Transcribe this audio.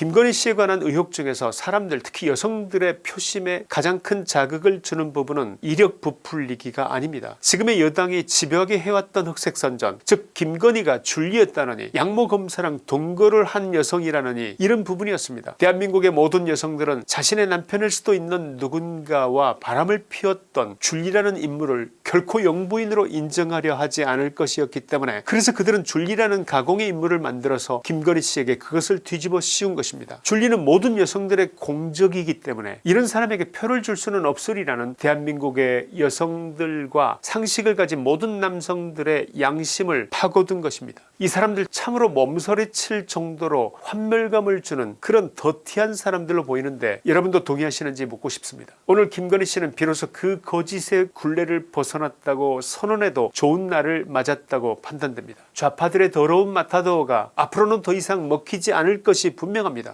김건희 씨에 관한 의혹 중에서 사람들 특히 여성들의 표심에 가장 큰 자극을 주는 부분은 이력 부풀리기가 아닙니다. 지금의 여당이 집요하게 해왔던 흑색선전 즉 김건희가 줄리였다느니 양모 검사랑 동거를 한 여성이라느니 이런 부분이었습니다. 대한민국의 모든 여성들은 자신의 남편일 수도 있는 누군가와 바람을 피웠던 줄리라는 인물을 결코 영부인으로 인정하려 하지 않을 것이었기 때문에 그래서 그들은 줄리라는 가공의 인물을 만들어서 김건희 씨에게 그것을 뒤집어 씌운 것입니다. 줄리는 모든 여성들의 공적이기 때문에 이런 사람에게 표를 줄 수는 없으리라는 대한민국의 여성들과 상식을 가진 모든 남성들의 양심을 파고든 것입니다. 이 사람들 참으로 몸서리 칠 정도로 환멸감을 주는 그런 더티한 사람들로 보이는데 여러분도 동의하시는지 묻고 싶습니다. 오늘 김건희 씨는 비로소 그 거짓의 굴레를 벗어났다고 선언해도 좋은 날을 맞았다고 판단됩니다. 좌파들의 더러운 마타도어가 앞으로는 더 이상 먹히지 않을 것이 분명합니다.